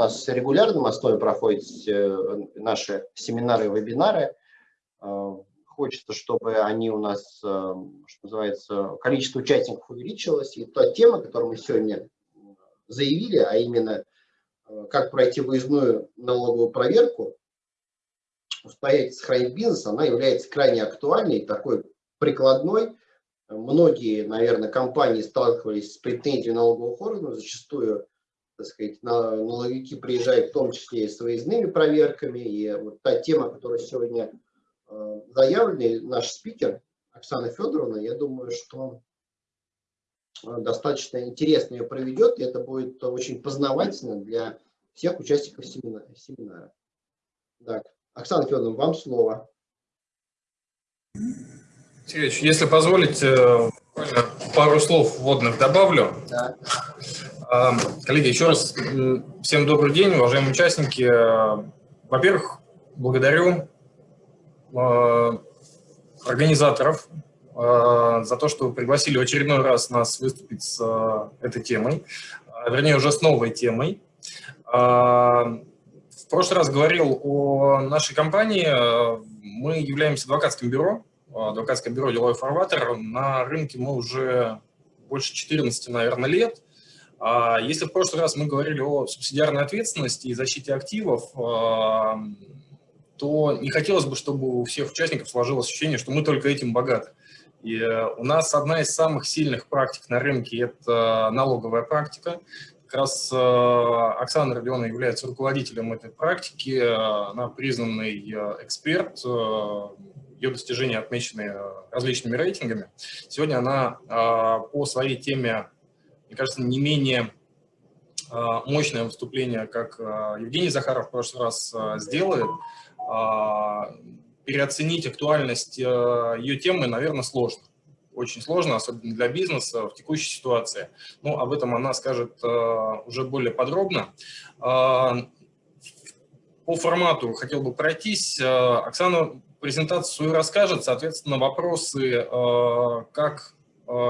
нас регулярно на проходят наши семинары и вебинары. Хочется, чтобы они у нас, что называется, количество участников увеличилось. И та тема, которую мы сегодня заявили, а именно как пройти выездную налоговую проверку, устоять, сохранить бизнес, она является крайне актуальной, такой прикладной. Многие, наверное, компании сталкивались с претензией налоговых органов, зачастую, так сказать, налоговики приезжают в том числе и с выездными проверками. И вот та тема, которая сегодня э, заявлена, наш спикер Оксана Федоровна, я думаю, что э, достаточно интересно ее проведет, и это будет очень познавательно для всех участников семинара. Так. Оксана Федоровна, вам слово. Сергеевич, если позволите, э, пару слов вводных добавлю. Да. А, коллеги, еще раз всем добрый день, уважаемые участники. Во-первых, благодарю э, организаторов э, за то, что пригласили в очередной раз нас выступить с этой темой, вернее, уже с новой темой. В прошлый раз говорил о нашей компании. Мы являемся адвокатским бюро, адвокатское бюро «Деловой фарватер». На рынке мы уже больше 14, наверное, лет. А если в прошлый раз мы говорили о субсидиарной ответственности и защите активов, а, то не хотелось бы, чтобы у всех участников сложилось ощущение, что мы только этим богаты. И э, у нас одна из самых сильных практик на рынке – это налоговая практика. Как раз э, Оксана Родиона является руководителем этой практики, она признанный э, эксперт, ее достижения отмечены различными рейтингами. Сегодня она по своей теме, мне кажется, не менее мощное выступление, как Евгений Захаров в прошлый раз сделает. Переоценить актуальность ее темы, наверное, сложно очень сложно, особенно для бизнеса в текущей ситуации. Ну, об этом она скажет уже более подробно. По формату хотел бы пройтись. Оксана презентацию расскажет, соответственно, вопросы, как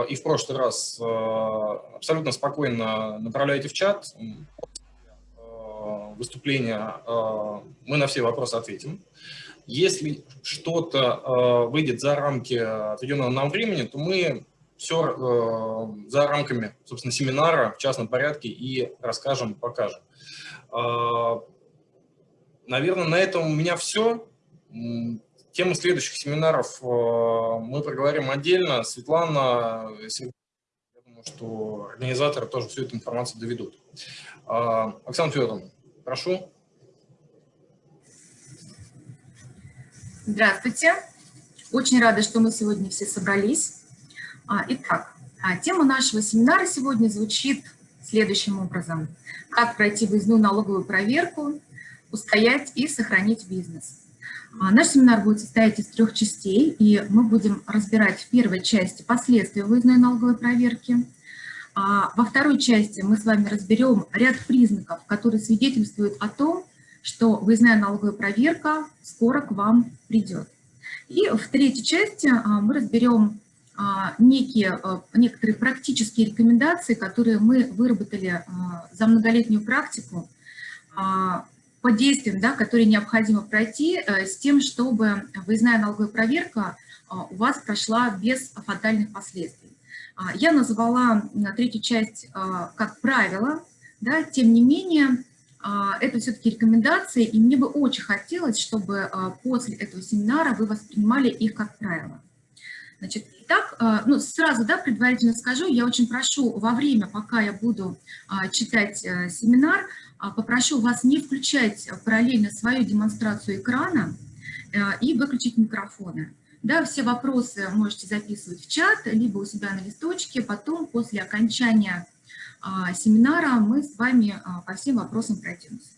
и в прошлый раз, абсолютно спокойно направляйте в чат выступления, мы на все вопросы ответим. Если что-то э, выйдет за рамки отведенного нам времени, то мы все э, за рамками, собственно, семинара в частном порядке и расскажем, покажем. Э, наверное, на этом у меня все. Тему следующих семинаров э, мы проговорим отдельно. Светлана, я думаю, что организаторы тоже всю эту информацию доведут. Э, Оксана Федоровна, прошу. Здравствуйте. Очень рада, что мы сегодня все собрались. А, итак, а, тема нашего семинара сегодня звучит следующим образом. Как пройти выездную налоговую проверку, устоять и сохранить бизнес. А, наш семинар будет состоять из трех частей, и мы будем разбирать в первой части последствия выездной налоговой проверки. Во второй части мы с вами разберем ряд признаков, которые свидетельствуют о том, что выездная налоговая проверка скоро к вам придет. И в третьей части а, мы разберем а, некие, а, некоторые практические рекомендации, которые мы выработали за многолетнюю практику по действиям, да, которые необходимо пройти с тем, чтобы выездная налоговая проверка у вас прошла без фатальных последствий. Я назвала третью часть как правило, да, тем не менее, а, это все-таки рекомендации, и мне бы очень хотелось, чтобы а, после этого семинара вы воспринимали их как правило. Значит, итак, а, ну, сразу, да, предварительно скажу, я очень прошу во время, пока я буду читать э, семинар, попрошу вас не включать параллельно свою демонстрацию экрана э, и выключить микрофоны. Да, все вопросы можете записывать в чат, либо у себя на листочке, потом после окончания а, семинара мы с вами а, по всем вопросам пройдемся.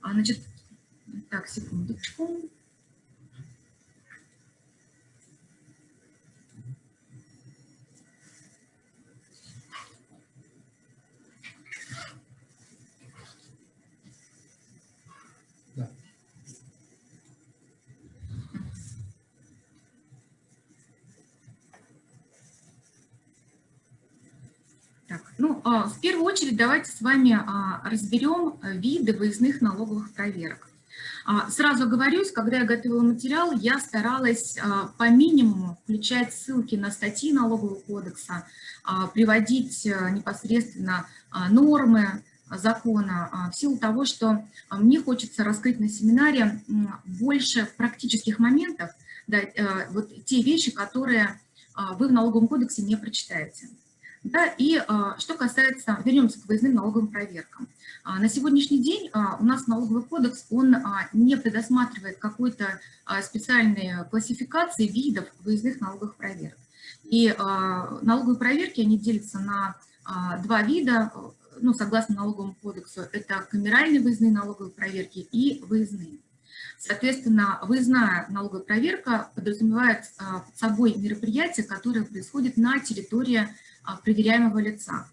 А, значит, так, секундочку. Ну, а, в первую очередь давайте с вами разберем виды выездных налоговых проверок. Сразу говорюсь, когда я готовила материал, я старалась по минимуму включать ссылки на статьи налогового кодекса, приводить непосредственно нормы, закона, а, в силу того, что а, мне хочется раскрыть на семинаре больше практических моментов, да, э, вот те вещи, которые а, вы в налоговом кодексе не прочитаете. Да, и что касается, вернемся к выездным налоговым проверкам. На сегодняшний день у нас налоговый кодекс, он не предусматривает какой-то специальной классификации видов выездных налоговых проверок. И налоговые проверки, они делятся на два вида, ну, согласно налоговому кодексу, это камеральные выездные налоговые проверки и выездные. Соответственно, выездная налоговая проверка подразумевает а, под собой мероприятие, которое происходит на территории а, проверяемого лица.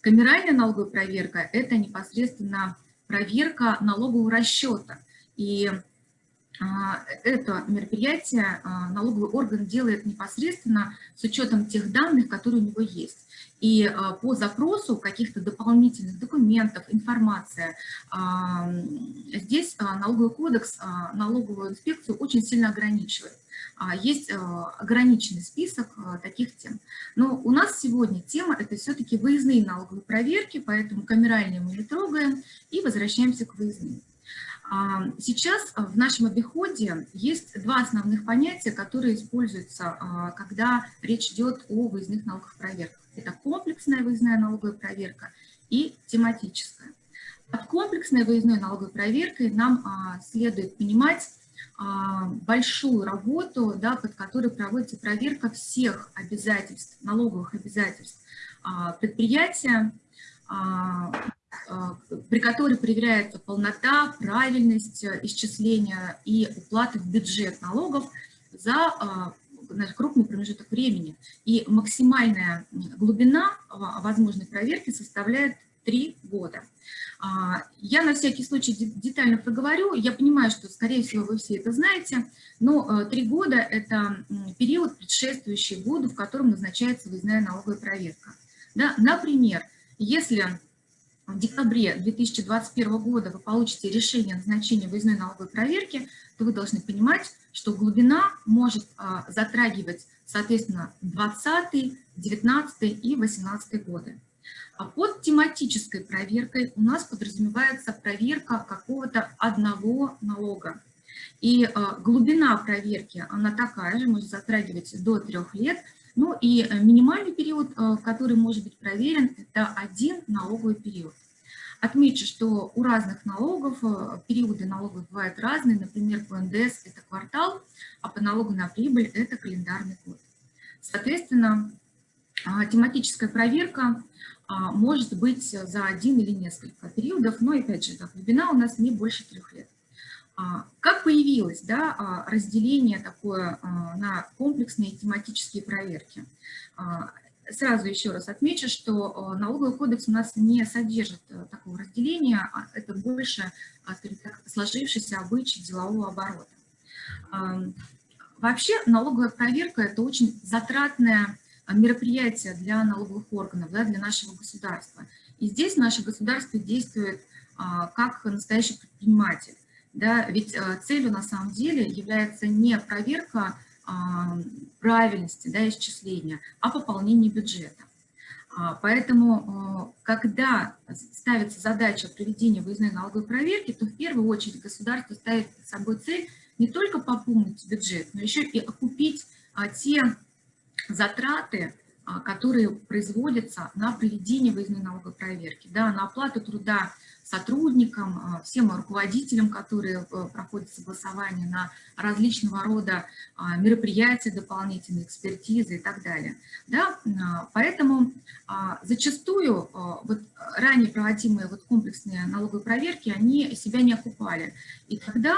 Камеральная налоговая проверка – это непосредственно проверка налогового расчета. И а, это мероприятие налоговый орган делает непосредственно с учетом тех данных, которые у него есть. И а, по запросу каких-то дополнительных документов, информация, а, здесь а, налоговый кодекс налоговую инспекцию очень сильно ограничивает. Есть ограниченный список таких тем. Но у нас сегодня тема – это все-таки выездные налоговые проверки, поэтому камеральные мы не трогаем и возвращаемся к выездным. Сейчас в нашем обиходе есть два основных понятия, которые используются, когда речь идет о выездных налоговых проверках. Это комплексная выездная налоговая проверка и тематическая. Под комплексной выездной налоговой проверкой нам а, следует понимать а, большую работу, да, под которой проводится проверка всех обязательств, налоговых обязательств а, предприятия, а, а, при которой проверяется полнота, правильность э, исчисления и уплаты в бюджет налогов за а, крупный промежуток времени. И максимальная глубина возможной проверки составляет 3 года. А, я на всякий случай детально проговорю. Я понимаю, что, скорее всего, вы все это знаете, но 3 э, года – это период, предшествующий году, в котором назначается выездная налоговая проверка. Да, например, если в декабре 2021 года вы получите решение о назначении выездной налоговой проверки, то вы должны понимать, что глубина может а, затрагивать, соответственно, 20, 19 и 18 годы. А под тематической проверкой у нас подразумевается проверка какого-то одного налога. И а, глубина проверки, она такая же, может затрагивать до трех лет, ну и э, минимальный период, а, который может быть проверен, это один налоговый период. Отмечу, что у разных налогов э, периоды налогов бывают разные. Например, по НДС это квартал, а по налогу на прибыль это календарный год. Соответственно, а, тематическая проверка а, может быть за один или несколько периодов, но, опять же, глубина у нас не больше трех лет. А, как появилось да, разделение такое на комплексные тематические проверки? Сразу еще раз отмечу, что налоговый кодекс у нас не содержит э, такого разделения, а это больше, а, сложившийся обычай делового оборота. Вообще налоговая проверка – это очень затратное мероприятие для налоговых органов, да, для нашего государства. И здесь наше государство действует а, как настоящий предприниматель. Да, ведь э, целью на самом деле является не проверка правильности да, исчисления, а пополнение бюджета. А, поэтому, э, когда ставится задача проведения выездной налоговой проверки, то в первую очередь государство ставит перед собой цель не только пополнить бюджет, но еще и окупить а, те затраты, а, которые производятся на проведение выездной налоговой проверки, да, на оплату труда сотрудникам, а, всем руководителям, которые э, проходят согласование на различного рода а, мероприятия, дополнительные экспертизы и так далее. Да? А, поэтому зачастую вот ранее проводимые вот комплексные налоговые проверки, они себя не окупали. И тогда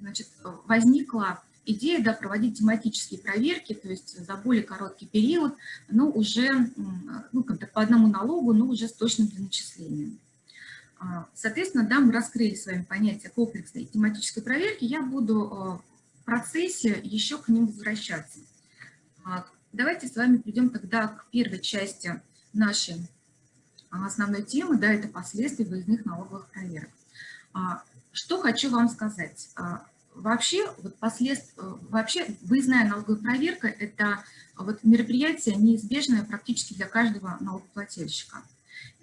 значит, возникла идея да, проводить тематические проверки, то есть за более короткий период, но уже ну, по одному налогу, но уже с точным. А, соответственно, да, мы раскрыли с вами понятие комплексной тематической проверки. Я буду а, в процессе еще к ним возвращаться. А, давайте с вами придем тогда к первой части нашей основной темы, да, это последствия выездных налоговых проверок. Что хочу вам сказать. Вообще, вот послед... вообще выездная налоговая проверка – это вот мероприятие неизбежное практически для каждого налогоплательщика.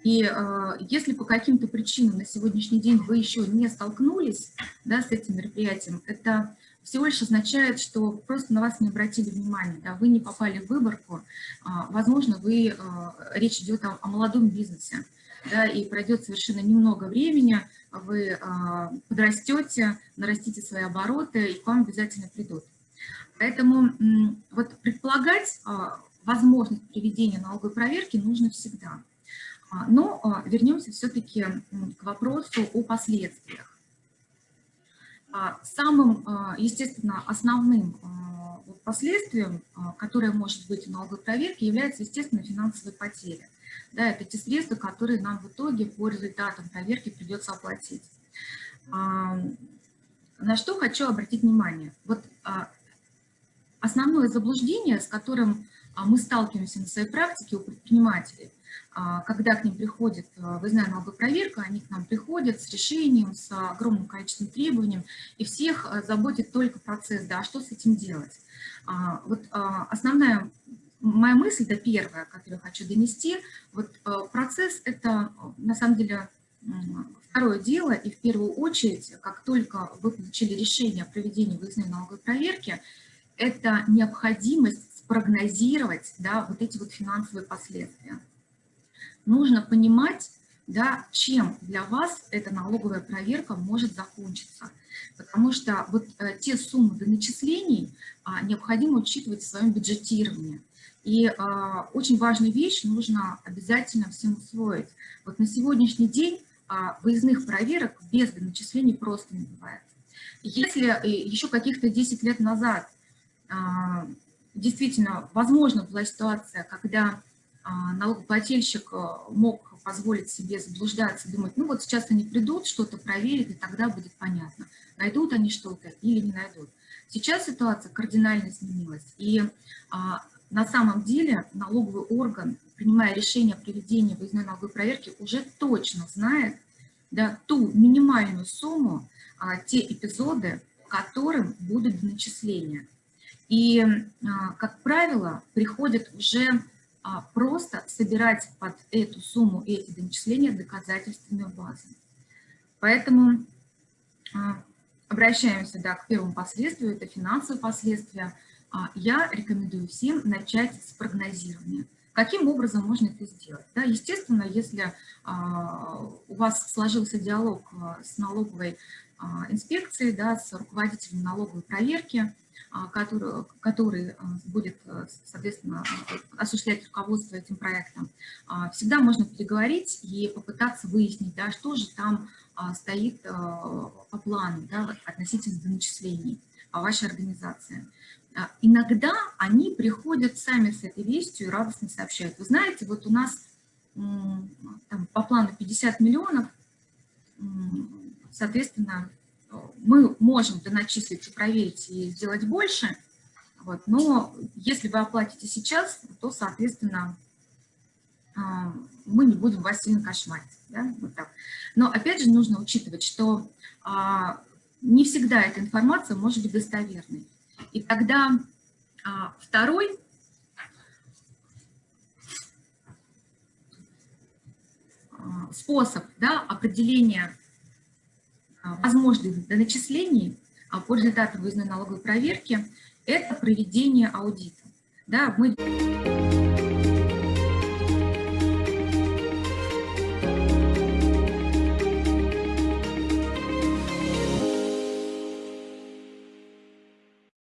И э, если по каким-то причинам на сегодняшний день вы еще не столкнулись да, с этим мероприятием, это всего лишь означает, что просто на вас не обратили внимания, да, вы не попали в выборку, э, возможно, вы, э, речь идет о, о молодом бизнесе, да, и пройдет совершенно немного времени, вы э, подрастете, нарастите свои обороты, и к вам обязательно придут. Поэтому вот предполагать э, возможность проведения налоговой проверки нужно всегда. А, но а, вернемся все-таки к вопросу о последствиях. А, самым, естественно, основным последствием, которое может быть в налоговой проверке, является, естественно, финансовые потери. Да, это те средства, которые нам в итоге по результатам проверки придется оплатить. На что хочу обратить внимание. Вот основное заблуждение, с которым мы сталкиваемся на своей практике у предпринимателей, а, когда к ним приходит а, выездная налоговая проверка, они к нам приходят с решением, с огромным количеством требований, и всех а, заботит только процесс, да, что с этим делать. Вот основная моя мысль, да, первая, которую хочу донести, вот процесс – это, на самом деле, второе дело, и в первую очередь, как только вы получили решение о проведении выездной налоговой проверки, это необходимость спрогнозировать да, вот эти вот финансовые последствия нужно понимать, да, чем для вас эта налоговая проверка может закончиться. Потому что вот э, те суммы до начислений а, необходимо учитывать в своем бюджетировании. И а, очень важную вещь нужно обязательно всем усвоить. Вот на сегодняшний день а, выездных проверок без доначислений просто не бывает. Если э, еще каких-то 10 лет назад а, действительно возможно была ситуация, когда а, налогоплательщик э, мог позволить себе заблуждаться, думать, ну вот сейчас они придут, что-то проверят, и тогда будет понятно, найдут они что-то или не найдут. Сейчас ситуация кардинально изменилась, и а, на самом деле налоговый орган, принимая решение о проведении выездной налоговой проверки, уже точно знает да, ту минимальную сумму, а, те эпизоды, которым будут начисления. И, а, как правило, приходят уже а просто собирать под эту сумму эти доначисления доказательственную базу. Поэтому а, обращаемся да, к первому последствию, это финансовые последствия. Я рекомендую всем начать с прогнозирования. Каким образом можно это сделать? Да, естественно, если у вас сложился диалог с налоговой а, инспекцией, да, с руководителем налоговой проверки, а, который, который а, будет, а, соответственно, осуществлять руководство этим проектом, всегда можно переговорить и попытаться выяснить, да, что же там стоит по плану да, относительно доначислений по вашей организации. Иногда они приходят сами с этой вестью и радостно сообщают. Вы знаете, вот у нас там, по плану 50 миллионов, соответственно, мы можем доначислить и проверить и сделать больше, вот, но если вы оплатите сейчас, то, соответственно, а, мы не будем вас сильно кошмарить. Да? Вот так. Но опять же нужно учитывать, что а, не всегда эта информация может быть достоверной. И тогда а, второй способ да, определения возможных доначислений а, по результатам выездной налоговой проверки – это проведение аудита. Да, мы...